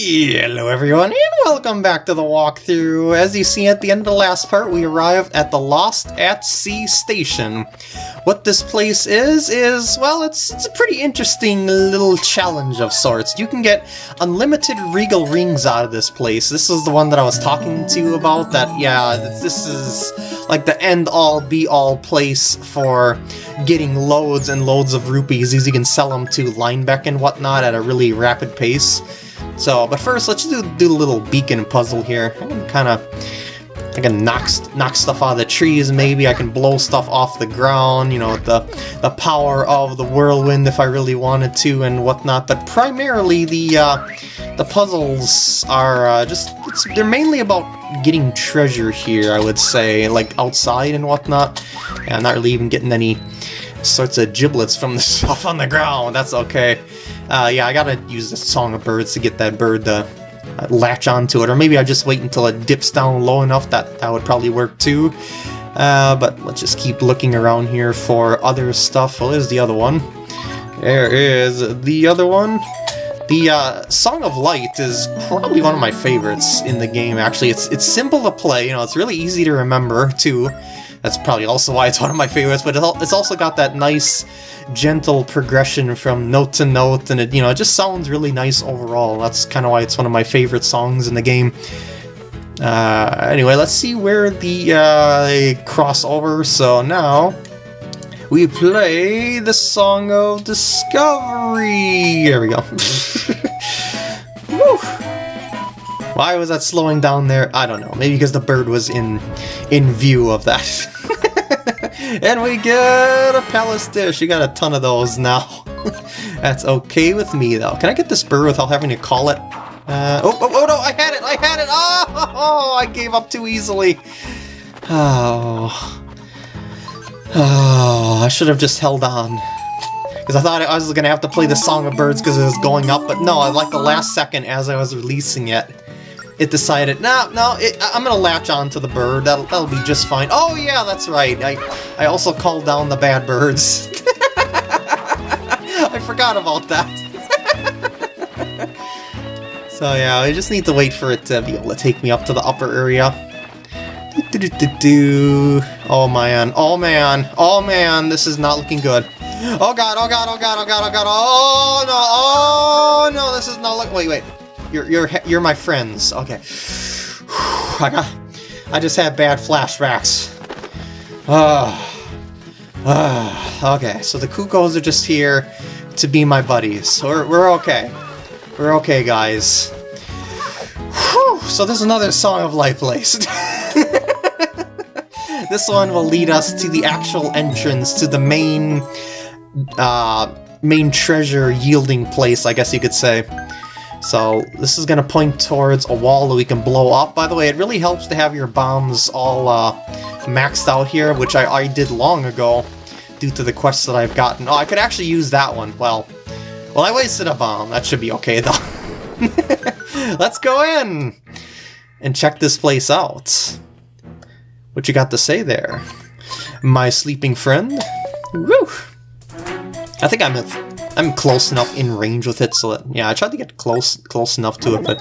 Hello everyone and welcome back to the walkthrough. As you see at the end of the last part, we arrived at the Lost at Sea station. What this place is, is, well, it's, it's a pretty interesting little challenge of sorts. You can get unlimited regal rings out of this place. This is the one that I was talking to you about, that, yeah, this is like the end-all, be-all place for getting loads and loads of rupees, as you can sell them to Linebeck and whatnot at a really rapid pace. So, but first, let's do, do a little beacon puzzle here. Kind of... I can knock, knock stuff out of the trees, maybe I can blow stuff off the ground, you know, the, the power of the whirlwind if I really wanted to and whatnot, but primarily the, uh, the puzzles are uh, just, they're mainly about getting treasure here, I would say, like outside and whatnot. Yeah, not really even getting any sorts of giblets from the stuff on the ground, that's okay. Uh, yeah, I gotta use the Song of Birds to get that bird to uh, latch onto it, or maybe I just wait until it dips down low enough, that, that would probably work too. Uh, but let's just keep looking around here for other stuff. Well, there's the other one. There is the other one. The uh, Song of Light is probably one of my favorites in the game, actually. It's, it's simple to play, you know, it's really easy to remember, too. That's probably also why it's one of my favorites, but it's also got that nice gentle progression from note to note, and it, you know, it just sounds really nice overall. That's kind of why it's one of my favorite songs in the game. Uh, anyway, let's see where the uh, crossover. So now we play the Song of Discovery. There we go. Why was that slowing down there? I don't know. Maybe because the bird was in in view of that. and we get a palace dish. You got a ton of those now. That's okay with me, though. Can I get this bird without having to call it? Uh, oh, oh, oh, no, I had it, I had it! Oh, oh, I gave up too easily. Oh. Oh, I should have just held on. Because I thought I was going to have to play the Song of Birds because it was going up, but no, I like the last second as I was releasing it, it decided, no, no, it, I'm gonna latch on to the bird, that'll, that'll be just fine. Oh yeah, that's right, I, I also called down the bad birds. I forgot about that. so yeah, I just need to wait for it to be able to take me up to the upper area. Do, do, do. Oh man, oh man, oh man, this is not looking good. Oh god, oh god, oh god, oh god, oh god, oh no, oh no, this is not look. Wait, wait. You're you're you're my friends. Okay. I got. I just had bad flashbacks. Ah. Ah. Okay. So the Cuckoos are just here to be my buddies. We're we're okay. We're okay, guys. Whew. So there's another Song of Light place. this one will lead us to the actual entrance to the main, uh, main treasure yielding place, I guess you could say. So this is going to point towards a wall that we can blow up. By the way, it really helps to have your bombs all uh, maxed out here, which I, I did long ago due to the quests that I've gotten. Oh, I could actually use that one. Well, well, I wasted a bomb. That should be okay, though. Let's go in and check this place out. What you got to say there? My sleeping friend? Woo! I think I'm I'm close enough in range with it, so that, yeah, I tried to get close close enough to it, but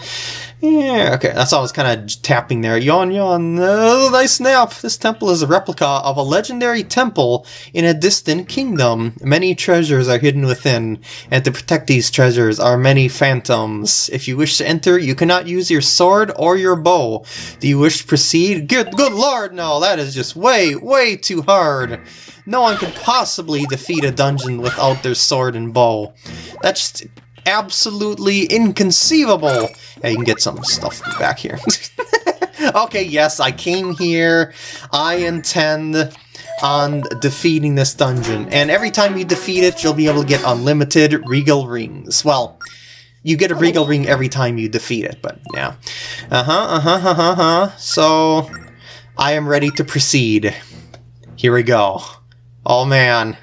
yeah, okay, that's all I was kind of tapping there. Yawn, yawn, oh, nice nap! This temple is a replica of a legendary temple in a distant kingdom. Many treasures are hidden within, and to protect these treasures are many phantoms. If you wish to enter, you cannot use your sword or your bow. Do you wish to proceed? Good, good lord, no, that is just way, way too hard. No one could possibly defeat a dungeon without their sword and bow. That's absolutely inconceivable. Yeah, you can get some stuff back here. okay, yes, I came here. I intend on defeating this dungeon. And every time you defeat it, you'll be able to get unlimited regal rings. Well, you get a regal ring every time you defeat it, but yeah. Uh-huh, uh-huh, uh-huh, uh-huh. So, I am ready to proceed. Here we go. Oh man.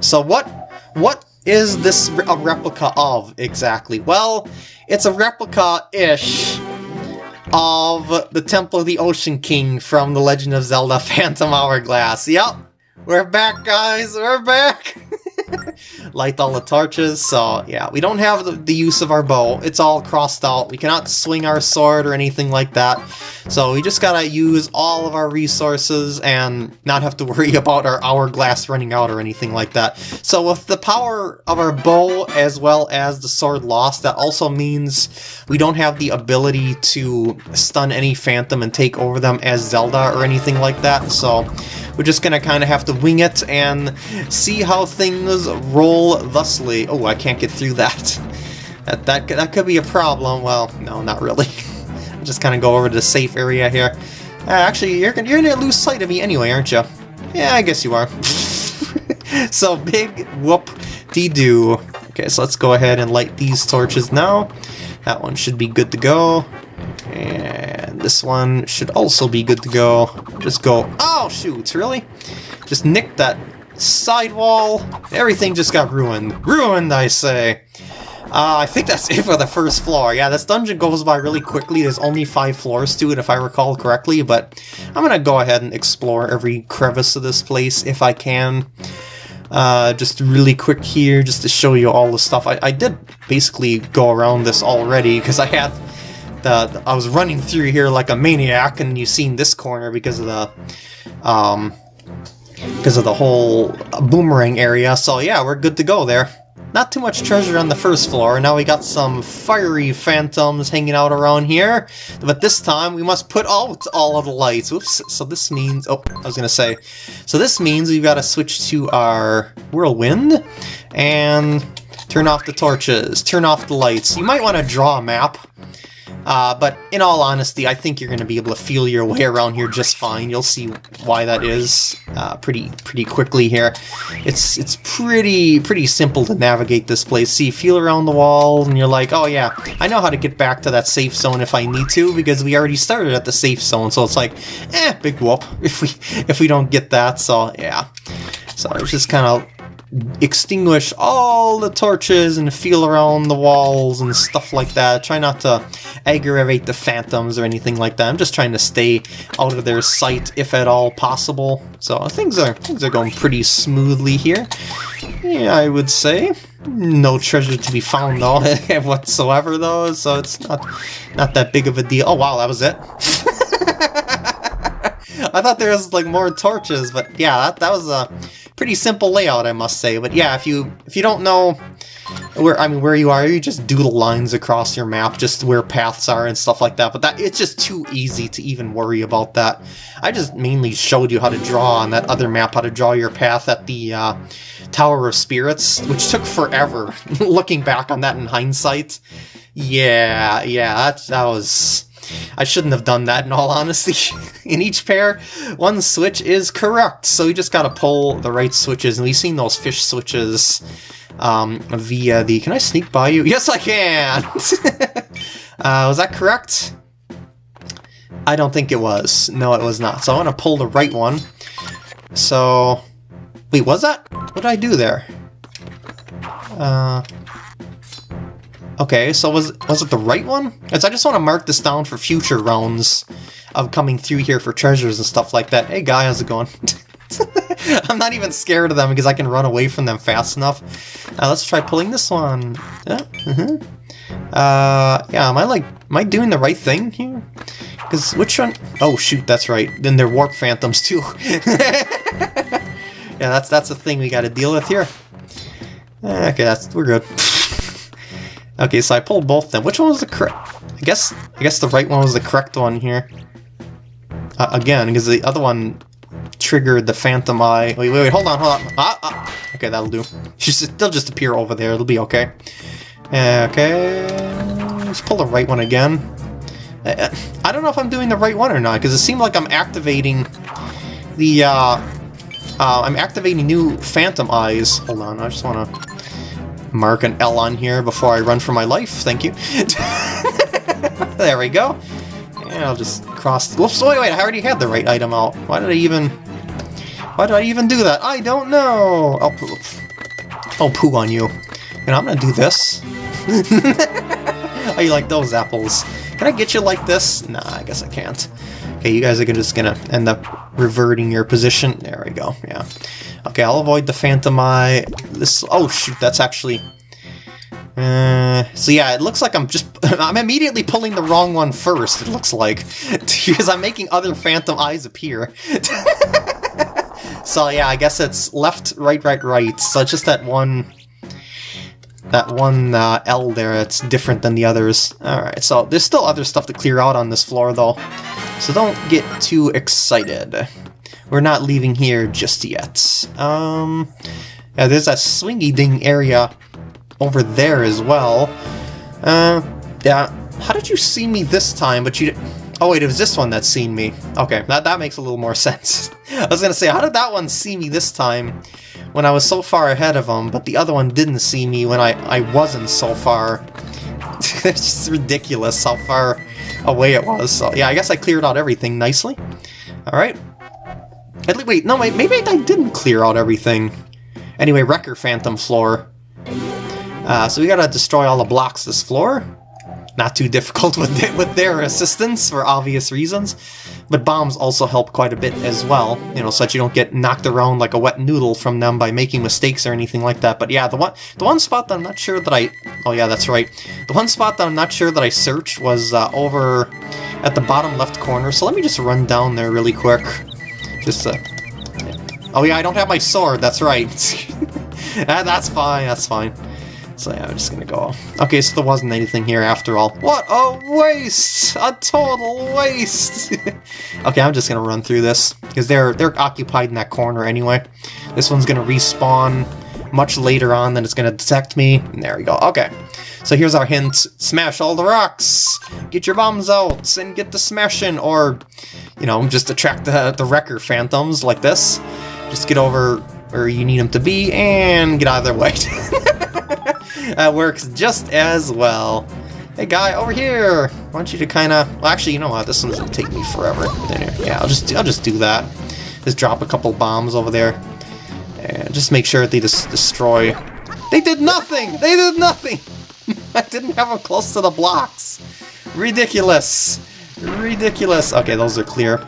So what what is this a replica of exactly? Well, it's a replica-ish of the Temple of the Ocean King from The Legend of Zelda Phantom Hourglass. Yep, we're back guys, we're back! light all the torches, so yeah, we don't have the, the, use of our bow. It's all crossed out. We cannot swing our sword or anything like that. So we just gotta use all of our resources and not have to worry about our hourglass running out or anything like that. So with the power of our bow as well as the sword lost, that also means we don't have the ability to stun any phantom and take over them as Zelda or anything like that. So we're just gonna kind of have to wing it and see how things roll thusly. Oh, I can't get through that. That, that, that could be a problem. Well, no, not really. just kind of go over to the safe area here. Uh, actually, you're, gonna, you're gonna lose sight of me anyway, aren't you? Yeah, I guess you are. so, big whoop-de-doo. Okay, so let's go ahead and light these torches now. That one should be good to go. And this one should also be good to go. Just go... Oh, shoot, really? Just nick that sidewall. Everything just got ruined. Ruined, I say. Uh, I think that's it for the first floor. Yeah, this dungeon goes by really quickly. There's only five floors to it, if I recall correctly, but I'm gonna go ahead and explore every crevice of this place if I can. Uh, just really quick here, just to show you all the stuff. I, I did basically go around this already, because I had the, I was running through here like a maniac, and you've seen this corner because of the, um, because of the whole boomerang area, so yeah, we're good to go there. Not too much treasure on the first floor, now we got some fiery phantoms hanging out around here, but this time we must put out all of the lights. Oops, so this means, oh, I was gonna say, so this means we've got to switch to our whirlwind, and turn off the torches, turn off the lights. You might want to draw a map uh, but in all honesty, I think you're going to be able to feel your way around here just fine. You'll see why that is uh, pretty pretty quickly here. It's it's pretty pretty simple to navigate this place. See, feel around the wall, and you're like, oh yeah, I know how to get back to that safe zone if I need to because we already started at the safe zone. So it's like, eh, big whoop if we if we don't get that. So yeah. So it's just kind of extinguish all the torches and feel around the walls and stuff like that. Try not to aggravate the phantoms or anything like that. I'm just trying to stay out of their sight if at all possible. So things are things are going pretty smoothly here. Yeah, I would say. No treasure to be found though whatsoever though, so it's not not that big of a deal. Oh wow, that was it. I thought there was like more torches, but yeah, that, that was a pretty simple layout, I must say. But yeah, if you if you don't know where I mean where you are, you just doodle lines across your map, just where paths are and stuff like that. But that it's just too easy to even worry about that. I just mainly showed you how to draw on that other map, how to draw your path at the uh, Tower of Spirits, which took forever. Looking back on that in hindsight, yeah, yeah, that that was I shouldn't have done that in all honesty. in each pair, one switch is correct, so you just gotta pull the right switches, and we've seen those fish switches um, via the... Can I sneak by you? Yes, I can! uh, was that correct? I don't think it was. No, it was not. So I want to pull the right one. So... Wait, was that? What did I do there? Uh... Okay, so was was it the right one? Because I just want to mark this down for future rounds of coming through here for treasures and stuff like that. Hey guy, how's it going? I'm not even scared of them because I can run away from them fast enough. Uh, let's try pulling this one. Yeah, uh -huh. uh, yeah, am I like, am I doing the right thing here? Because which one? Oh shoot, that's right. Then they're warp phantoms too. yeah, that's that's the thing we got to deal with here. Okay, that's we're good. Okay, so I pulled both of them. Which one was the correct? I guess I guess the right one was the correct one here. Uh, again, because the other one triggered the phantom eye. Wait, wait, wait, hold on, hold on. Ah, ah. Okay, that'll do. She's, they'll just appear over there. It'll be okay. Okay, let's pull the right one again. Uh, uh, I don't know if I'm doing the right one or not, because it seemed like I'm activating the, uh, uh, I'm activating new phantom eyes. Hold on, I just want to mark an L on here before I run for my life. Thank you. there we go. And I'll just cross... Whoops, wait, wait, I already had the right item out. Why did I even... Why did I even do that? I don't know! I'll poo, I'll poo on you. And I'm gonna do this. How oh, you like those apples? Can I get you like this? Nah, I guess I can't. Okay, you guys are just gonna end up reverting your position. There we go, yeah. Okay, I'll avoid the Phantom Eye. This. Oh shoot, that's actually. Uh, so yeah, it looks like I'm just I'm immediately pulling the wrong one first. It looks like because I'm making other Phantom Eyes appear. so yeah, I guess it's left, right, right, right. So just that one that one uh, L there it's different than the others. Alright, so there's still other stuff to clear out on this floor though, so don't get too excited. We're not leaving here just yet. Um, yeah, there's that swingy ding area over there as well. Uh, yeah, how did you see me this time, but you... Oh wait, it was this one that seen me. Okay, that, that makes a little more sense. I was gonna say, how did that one see me this time? when I was so far ahead of him, but the other one didn't see me when I, I wasn't so far. it's just ridiculous how far away it was. So yeah, I guess I cleared out everything nicely. Alright. Wait, no, wait, maybe I didn't clear out everything. Anyway, Wrecker Phantom floor. Uh, so we gotta destroy all the blocks this floor. Not too difficult with, with their assistance, for obvious reasons. But bombs also help quite a bit as well, you know, so that you don't get knocked around like a wet noodle from them by making mistakes or anything like that. But yeah, the one the one spot that I'm not sure that I... Oh yeah, that's right. The one spot that I'm not sure that I searched was uh, over at the bottom left corner, so let me just run down there really quick. Just, uh... Oh yeah, I don't have my sword, that's right. that's fine, that's fine. So yeah, I'm just gonna go. Okay, so there wasn't anything here after all. What a waste! A total waste! okay, I'm just gonna run through this, because they're they're occupied in that corner anyway. This one's gonna respawn much later on than it's gonna detect me. And there we go. Okay. So here's our hint. Smash all the rocks! Get your bombs out and get the smashing, or, you know, just attract the, the wrecker phantoms like this. Just get over where you need them to be and get out of their way. that works just as well. Hey guy, over here! I want you to kinda... Well, actually, you know what? This one's gonna take me forever. Yeah, I'll just, I'll just do that. Just drop a couple bombs over there. And just make sure they just destroy... They did nothing! They did nothing! I didn't have them close to the blocks! Ridiculous! Ridiculous! Okay, those are clear.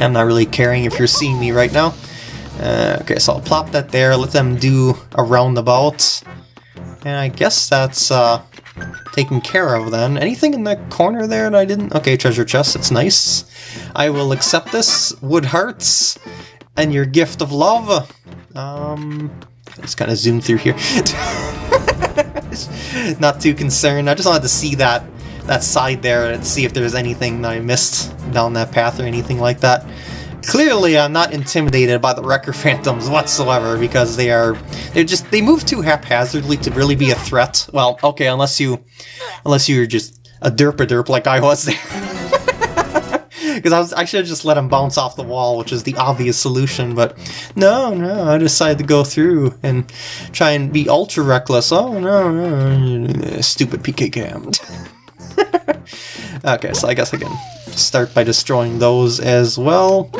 I'm not really caring if you're seeing me right now. Uh, okay, so I'll plop that there, let them do a roundabout. And I guess that's uh, taken care of then. Anything in the corner there that I didn't? Okay, treasure chest, it's nice. I will accept this. Wood hearts and your gift of love. Um, let's kind of zoom through here. Not too concerned. I just wanted to see that that side there and see if there's anything that I missed down that path or anything like that. Clearly, I'm not intimidated by the Wrecker Phantoms whatsoever because they are they're just they move too haphazardly to really be a threat. Well, okay, unless you unless you're just a derp a derp like I was there. Because I I should have just let him bounce off the wall, which is the obvious solution. But no, no, I decided to go through and try and be ultra reckless. Oh no, no, stupid PK cam. okay, so I guess I can start by destroying those as well.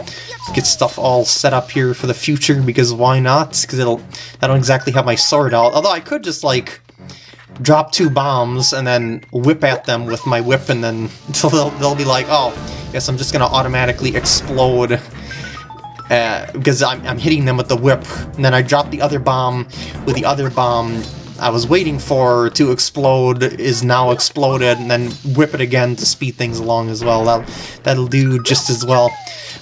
Get stuff all set up here for the future, because why not? Because it'll I don't exactly have my sword out. Although I could just, like, drop two bombs and then whip at them with my whip, and then they'll, they'll be like, oh, guess I'm just gonna automatically explode uh, because I'm, I'm hitting them with the whip. And then I drop the other bomb with the other bomb I was waiting for to explode is now exploded, and then whip it again to speed things along as well. That'll, that'll do just as well.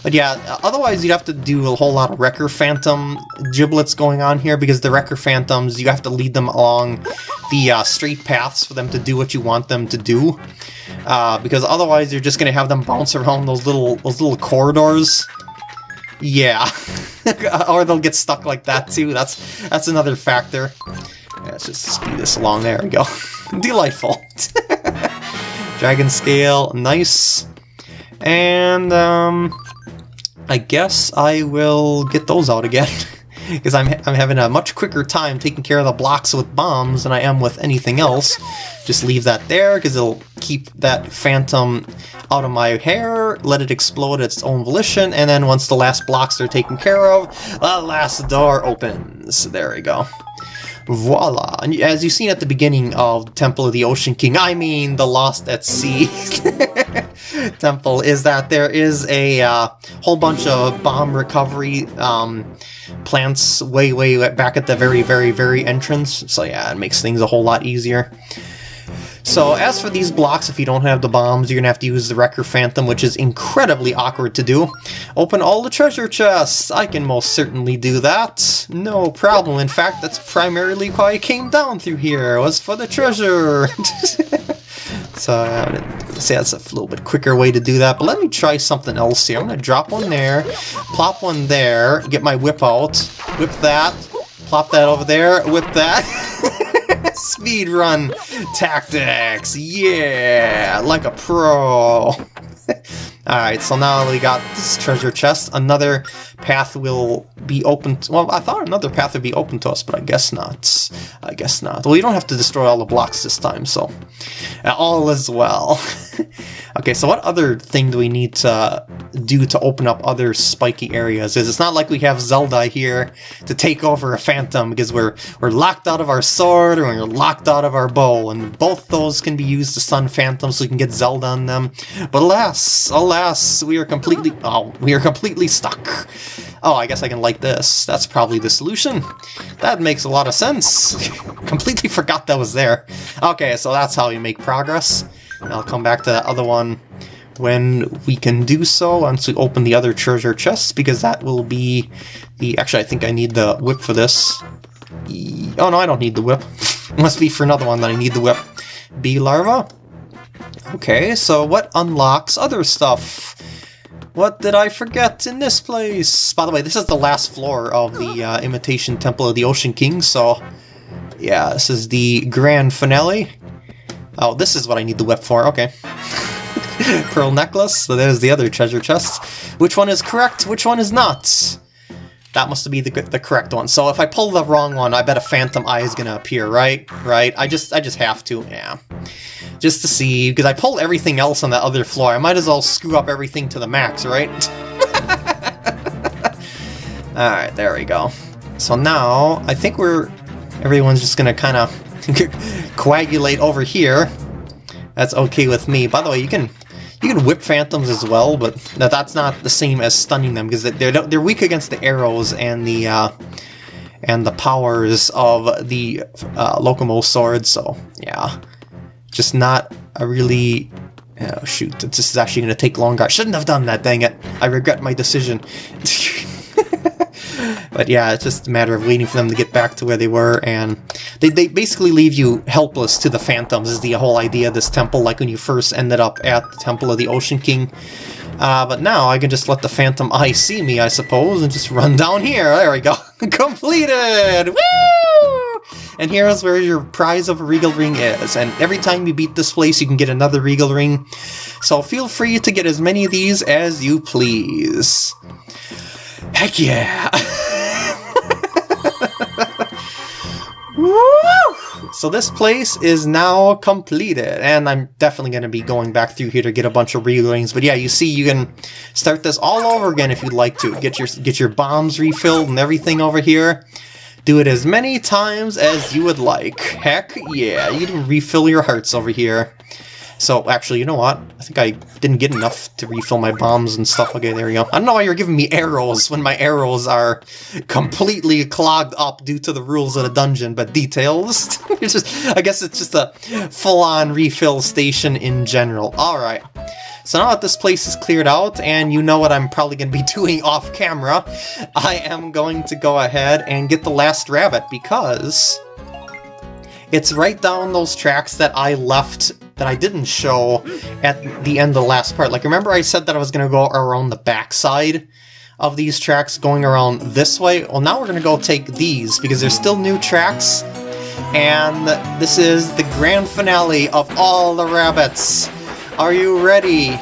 But yeah, otherwise you'd have to do a whole lot of Wrecker Phantom giblets going on here, because the Wrecker Phantoms, you have to lead them along the uh, straight paths for them to do what you want them to do. Uh, because otherwise you're just going to have them bounce around those little those little corridors. Yeah. or they'll get stuck like that too. That's that's another factor. Let's just speed this along. There we go. Delightful. Dragon scale, nice. And, um, I guess I will get those out again. Because I'm, I'm having a much quicker time taking care of the blocks with bombs than I am with anything else. Just leave that there, because it'll keep that phantom out of my hair, let it explode at its own volition, and then once the last blocks are taken care of, the last door opens. There we go. Voila! And as you've seen at the beginning of Temple of the Ocean King, I mean the Lost at Sea temple, is that there is a uh, whole bunch of bomb recovery um, plants way, way back at the very, very, very entrance. So yeah, it makes things a whole lot easier. So as for these blocks, if you don't have the bombs, you're to have to use the Wrecker Phantom, which is incredibly awkward to do. Open all the treasure chests! I can most certainly do that. No problem. In fact, that's primarily why I came down through here, it was for the treasure. so I'm to say that's a little bit quicker way to do that, but let me try something else here. I'm to drop one there, plop one there, get my whip out, whip that, plop that over there, whip that. Speed run tactics, yeah, like a pro. Alright, so now we got this treasure chest. Another path will be open to, well, I thought another path would be open to us, but I guess not. I guess not. Well, you don't have to destroy all the blocks this time, so uh, all is well. okay, so what other thing do we need to do to open up other spiky areas? Is it's not like we have Zelda here to take over a phantom because we're we're locked out of our sword or we're locked out of our bow, and both those can be used to stun phantoms so we can get Zelda on them. But alas, alas, we are completely oh, we are completely stuck. Oh, I guess I can like this. That's probably the solution. That makes a lot of sense. Completely forgot that was there. Okay, so that's how you make progress. And I'll come back to that other one when we can do so once we open the other treasure chests, because that will be the... Actually, I think I need the whip for this. Oh, no, I don't need the whip. Must be for another one that I need the whip. Bee larva? Okay, so what unlocks other stuff? What did I forget in this place? By the way, this is the last floor of the uh, Imitation Temple of the Ocean King, so... Yeah, this is the grand finale. Oh, this is what I need the whip for, okay. Pearl necklace, so there's the other treasure chest. Which one is correct, which one is not? That must be the, the correct one. So if I pull the wrong one, I bet a phantom eye is gonna appear, right? Right? I just I just have to, yeah just to see, because I pulled everything else on that other floor. I might as well screw up everything to the max, right? Alright, there we go. So now, I think we're... Everyone's just gonna kind of coagulate over here. That's okay with me. By the way, you can you can whip phantoms as well, but that's not the same as stunning them because they're they're weak against the arrows and the uh, and the powers of the uh, Lokomo sword. So yeah, just not a really... Oh shoot, this is actually going to take longer. I shouldn't have done that, dang it. I regret my decision. but yeah, it's just a matter of waiting for them to get back to where they were, and they, they basically leave you helpless to the Phantoms, is the whole idea of this temple, like when you first ended up at the Temple of the Ocean King. Uh, but now I can just let the Phantom Eye see me, I suppose, and just run down here. There we go. Completed! Woo! And here's where your prize of a Regal Ring is. And every time you beat this place, you can get another Regal Ring. So feel free to get as many of these as you please. Heck yeah! So this place is now completed, and I'm definitely going to be going back through here to get a bunch of rings. But yeah, you see, you can start this all over again if you'd like to. Get your get your bombs refilled and everything over here. Do it as many times as you would like. Heck yeah, you can refill your hearts over here. So, actually, you know what? I think I didn't get enough to refill my bombs and stuff. Okay, there we go. I don't know why you're giving me arrows when my arrows are completely clogged up due to the rules of the dungeon, but details? it's just, I guess it's just a full-on refill station in general. Alright. So now that this place is cleared out, and you know what I'm probably going to be doing off camera, I am going to go ahead and get the last rabbit, because it's right down those tracks that I left that I didn't show at the end of the last part. Like, remember I said that I was going to go around the backside of these tracks, going around this way? Well, now we're going to go take these, because there's still new tracks, and this is the grand finale of all the rabbits. Are you ready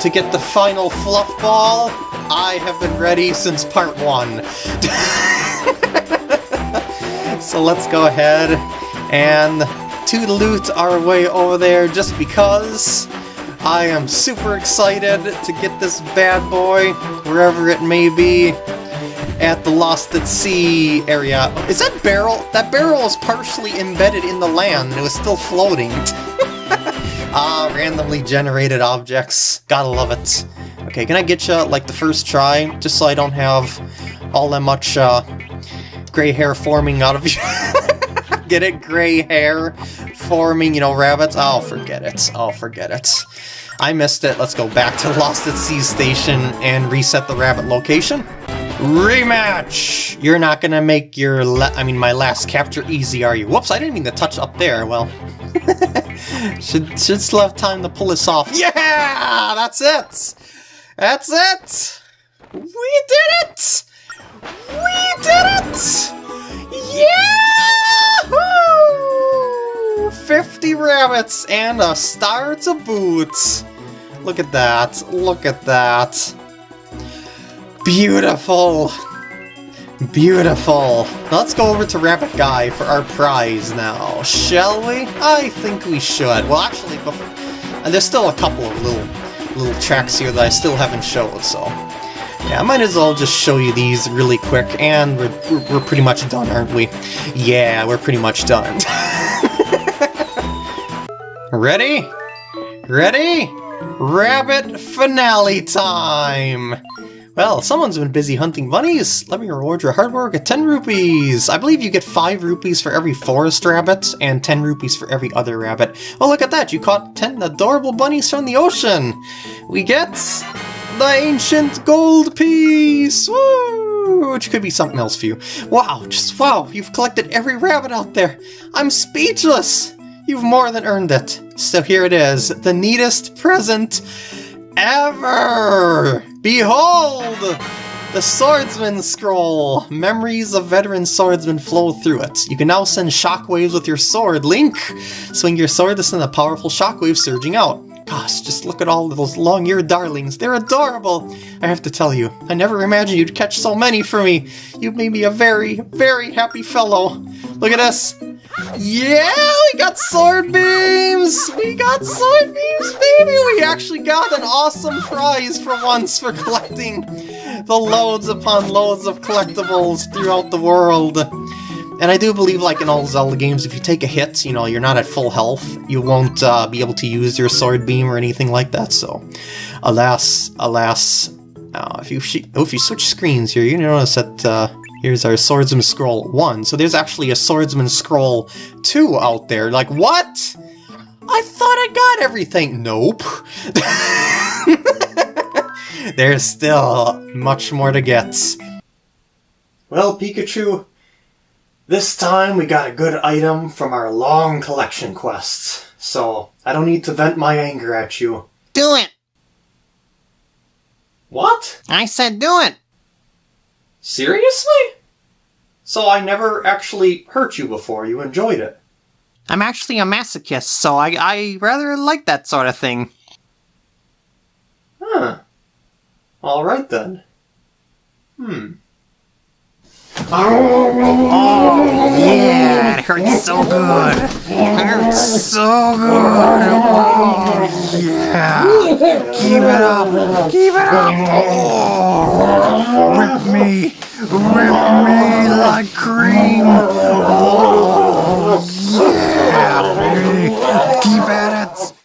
to get the final fluff ball? I have been ready since part one. so let's go ahead and to loot our way over there just because I am super excited to get this bad boy, wherever it may be. at the Lost at Sea area. Is that barrel? That barrel is partially embedded in the land. It was still floating. ah, randomly generated objects. Gotta love it. Okay, can I get you, like, the first try? Just so I don't have all that much, uh, gray hair forming out of you. Get it? Gray hair forming, you know, rabbits? I'll oh, forget it. Oh, forget it. I missed it. Let's go back to Lost at Sea Station and reset the rabbit location. Rematch! You're not gonna make your, I mean, my last capture easy, are you? Whoops, I didn't mean to touch up there. Well, should, should still have time to pull this off. Yeah! That's it! That's it! We did it! We did it! Yeah! 50 rabbits and a star to boot! Look at that, look at that. Beautiful! Beautiful! let's go over to Rabbit Guy for our prize now, shall we? I think we should. Well, actually, before, and there's still a couple of little little tracks here that I still haven't showed, so... Yeah, I might as well just show you these really quick, and we're, we're, pretty much done, aren't we? Yeah, we're pretty much done. Ready? Ready? Rabbit finale time! Well, someone's been busy hunting bunnies. Let me reward your hard work at 10 rupees. I believe you get 5 rupees for every forest rabbit and 10 rupees for every other rabbit. Oh, look at that. You caught 10 adorable bunnies from the ocean. We get the ancient gold piece. Woo! Which could be something else for you. Wow, just wow. You've collected every rabbit out there. I'm speechless. You've more than earned it. So here it is, the neatest present ever! Behold! The Swordsman Scroll! Memories of veteran swordsmen flow through it. You can now send shockwaves with your sword. Link! Swing your sword to send a powerful shockwave surging out. Gosh, just look at all those long-eared darlings. They're adorable! I have to tell you, I never imagined you'd catch so many for me. You've made me a very, very happy fellow. Look at this. Yeah, we got sword beams! We got sword beams, baby! We actually got an awesome prize for once for collecting the loads upon loads of collectibles throughout the world. And I do believe, like in all Zelda games, if you take a hit, you know, you're not at full health, you won't uh, be able to use your sword beam or anything like that, so... Alas, alas... Uh, if you oh, if you switch screens here, you notice that uh, Here's our Swordsman Scroll 1. So there's actually a Swordsman Scroll 2 out there. Like, what? I thought I got everything. Nope. there's still much more to get. Well, Pikachu, this time we got a good item from our long collection quests. So, I don't need to vent my anger at you. Do it! What? I said do it! Seriously? So I never actually hurt you before, you enjoyed it. I'm actually a masochist, so I, I rather like that sort of thing. Huh. Alright then. Hmm. Oh, yeah, it hurts so good. It hurts so good. Oh, yeah. Keep it up. Keep it up. Oh, rip me. Rip me like cream. Oh, yeah, baby. Keep at it.